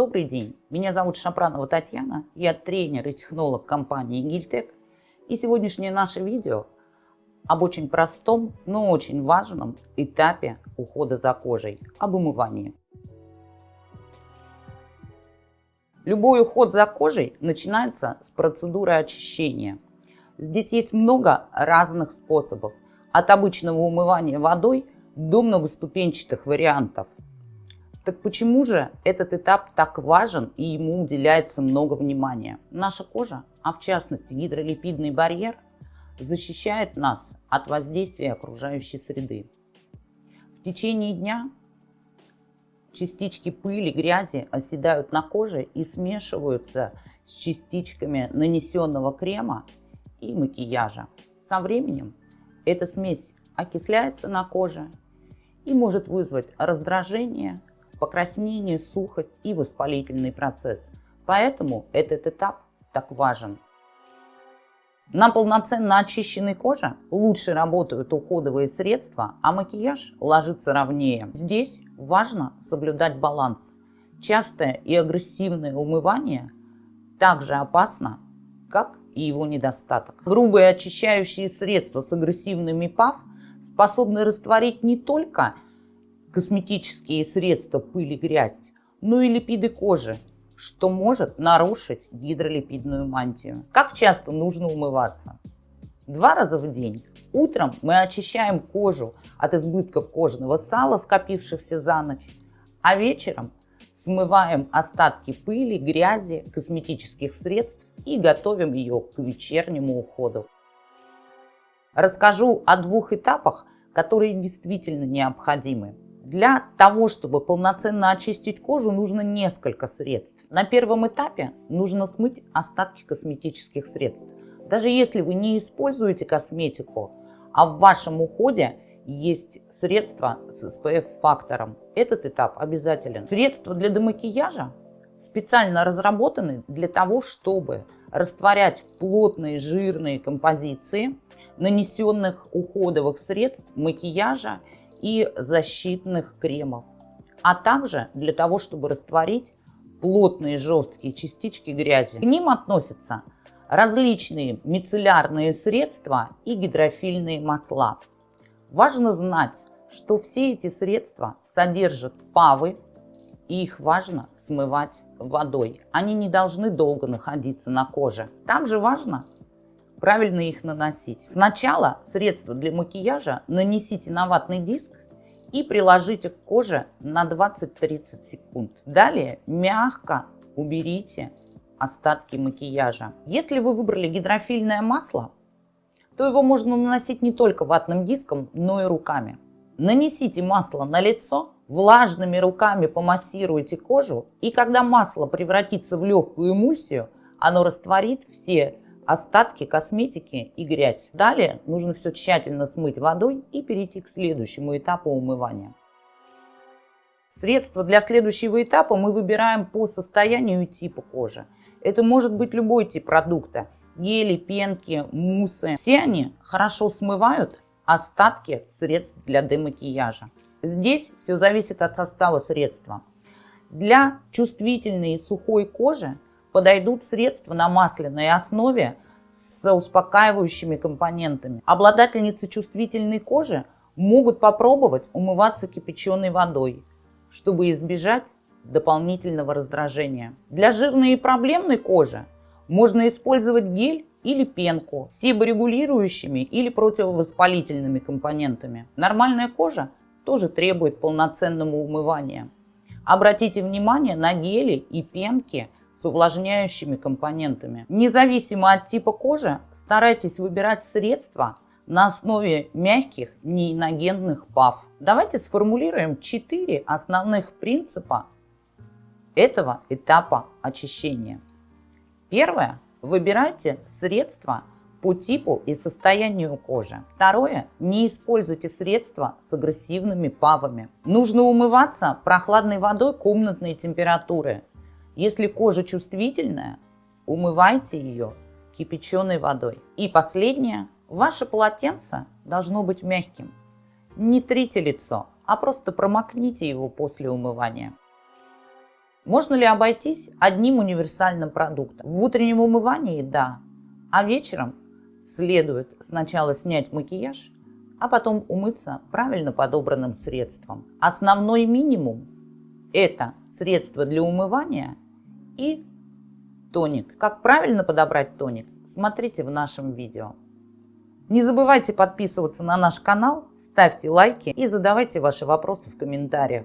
Добрый день, меня зовут Шапранова Татьяна, я тренер и технолог компании Гильтек. И сегодняшнее наше видео об очень простом, но очень важном этапе ухода за кожей, об умывании. Любой уход за кожей начинается с процедуры очищения. Здесь есть много разных способов, от обычного умывания водой до многоступенчатых вариантов – так почему же этот этап так важен и ему уделяется много внимания? Наша кожа, а в частности гидролипидный барьер, защищает нас от воздействия окружающей среды. В течение дня частички пыли, грязи оседают на коже и смешиваются с частичками нанесенного крема и макияжа. Со временем эта смесь окисляется на коже и может вызвать раздражение, покраснение, сухость и воспалительный процесс. Поэтому этот этап так важен. На полноценно очищенной коже лучше работают уходовые средства, а макияж ложится ровнее. Здесь важно соблюдать баланс. Частое и агрессивное умывание также опасно, как и его недостаток. Грубые очищающие средства с агрессивными ПАВ способны растворить не только косметические средства пыль и грязь, но и липиды кожи, что может нарушить гидролипидную мантию. Как часто нужно умываться? Два раза в день. Утром мы очищаем кожу от избытков кожного сала, скопившихся за ночь, а вечером смываем остатки пыли, грязи, косметических средств и готовим ее к вечернему уходу. Расскажу о двух этапах, которые действительно необходимы. Для того, чтобы полноценно очистить кожу, нужно несколько средств. На первом этапе нужно смыть остатки косметических средств. Даже если вы не используете косметику, а в вашем уходе есть средства с SPF-фактором, этот этап обязателен. Средства для демакияжа специально разработаны для того, чтобы растворять плотные жирные композиции нанесенных уходовых средств, макияжа и защитных кремов, а также для того, чтобы растворить плотные жесткие частички грязи. К ним относятся различные мицеллярные средства и гидрофильные масла. Важно знать, что все эти средства содержат павы, и их важно смывать водой. Они не должны долго находиться на коже. Также важно правильно их наносить. Сначала средство для макияжа нанесите на ватный диск и приложите к коже на 20-30 секунд. Далее мягко уберите остатки макияжа. Если вы выбрали гидрофильное масло, то его можно наносить не только ватным диском, но и руками. Нанесите масло на лицо, влажными руками помассируйте кожу, и когда масло превратится в легкую эмульсию, оно растворит все остатки косметики и грязь. Далее нужно все тщательно смыть водой и перейти к следующему этапу умывания. Средства для следующего этапа мы выбираем по состоянию и типу кожи. Это может быть любой тип продукта. Гели, пенки, муссы. Все они хорошо смывают остатки средств для демакияжа. Здесь все зависит от состава средства. Для чувствительной и сухой кожи подойдут средства на масляной основе с успокаивающими компонентами. Обладательницы чувствительной кожи могут попробовать умываться кипяченой водой, чтобы избежать дополнительного раздражения. Для жирной и проблемной кожи можно использовать гель или пенку с себорегулирующими или противовоспалительными компонентами. Нормальная кожа тоже требует полноценного умывания. Обратите внимание на гели и пенки – с увлажняющими компонентами. Независимо от типа кожи, старайтесь выбирать средства на основе мягких неиногенных ПАВ. Давайте сформулируем четыре основных принципа этого этапа очищения. Первое. Выбирайте средства по типу и состоянию кожи. Второе. Не используйте средства с агрессивными ПАВами. Нужно умываться прохладной водой комнатной температуры если кожа чувствительная, умывайте ее кипяченой водой. И последнее. Ваше полотенце должно быть мягким. Не трите лицо, а просто промокните его после умывания. Можно ли обойтись одним универсальным продуктом? В утреннем умывании – да, а вечером следует сначала снять макияж, а потом умыться правильно подобранным средством. Основной минимум – это средство для умывания и тоник. Как правильно подобрать тоник, смотрите в нашем видео. Не забывайте подписываться на наш канал, ставьте лайки и задавайте ваши вопросы в комментариях.